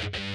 Bye.